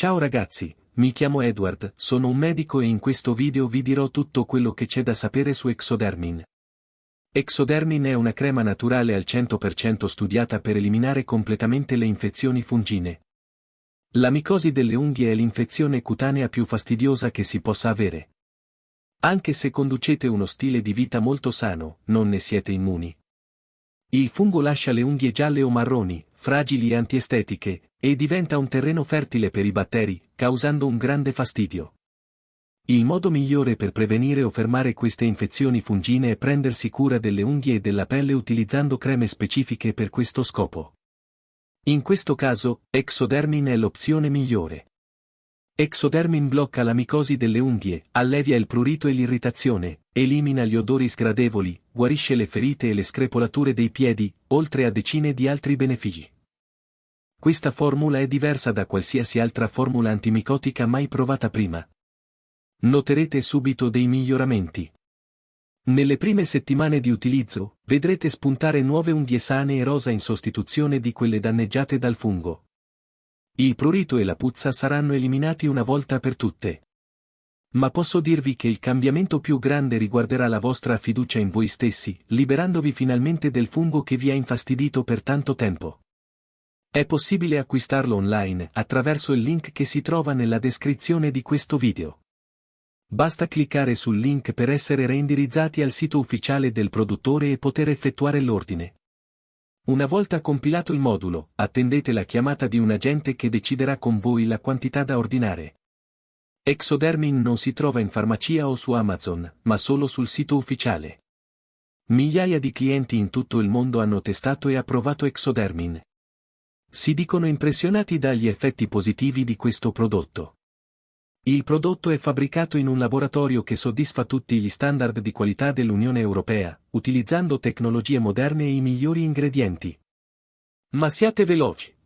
Ciao ragazzi, mi chiamo Edward, sono un medico e in questo video vi dirò tutto quello che c'è da sapere su Exodermin. Exodermin è una crema naturale al 100% studiata per eliminare completamente le infezioni fungine. La micosi delle unghie è l'infezione cutanea più fastidiosa che si possa avere. Anche se conducete uno stile di vita molto sano, non ne siete immuni. Il fungo lascia le unghie gialle o marroni, fragili e antiestetiche, e diventa un terreno fertile per i batteri, causando un grande fastidio. Il modo migliore per prevenire o fermare queste infezioni fungine è prendersi cura delle unghie e della pelle utilizzando creme specifiche per questo scopo. In questo caso, Exodermin è l'opzione migliore. Exodermin blocca la micosi delle unghie, allevia il prurito e l'irritazione, elimina gli odori sgradevoli, guarisce le ferite e le screpolature dei piedi, oltre a decine di altri benefici. Questa formula è diversa da qualsiasi altra formula antimicotica mai provata prima. Noterete subito dei miglioramenti. Nelle prime settimane di utilizzo, vedrete spuntare nuove unghie sane e rosa in sostituzione di quelle danneggiate dal fungo. Il prurito e la puzza saranno eliminati una volta per tutte. Ma posso dirvi che il cambiamento più grande riguarderà la vostra fiducia in voi stessi, liberandovi finalmente del fungo che vi ha infastidito per tanto tempo. È possibile acquistarlo online attraverso il link che si trova nella descrizione di questo video. Basta cliccare sul link per essere reindirizzati al sito ufficiale del produttore e poter effettuare l'ordine. Una volta compilato il modulo, attendete la chiamata di un agente che deciderà con voi la quantità da ordinare. Exodermin non si trova in farmacia o su Amazon, ma solo sul sito ufficiale. Migliaia di clienti in tutto il mondo hanno testato e approvato Exodermin. Si dicono impressionati dagli effetti positivi di questo prodotto. Il prodotto è fabbricato in un laboratorio che soddisfa tutti gli standard di qualità dell'Unione Europea, utilizzando tecnologie moderne e i migliori ingredienti. Ma siate veloci!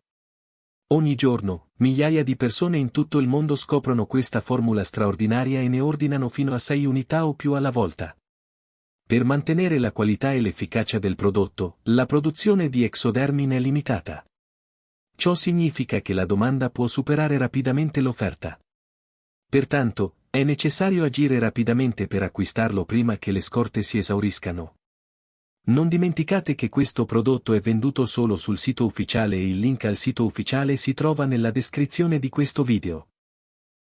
Ogni giorno, migliaia di persone in tutto il mondo scoprono questa formula straordinaria e ne ordinano fino a 6 unità o più alla volta. Per mantenere la qualità e l'efficacia del prodotto, la produzione di Exodermin è limitata. Ciò significa che la domanda può superare rapidamente l'offerta. Pertanto, è necessario agire rapidamente per acquistarlo prima che le scorte si esauriscano. Non dimenticate che questo prodotto è venduto solo sul sito ufficiale e il link al sito ufficiale si trova nella descrizione di questo video.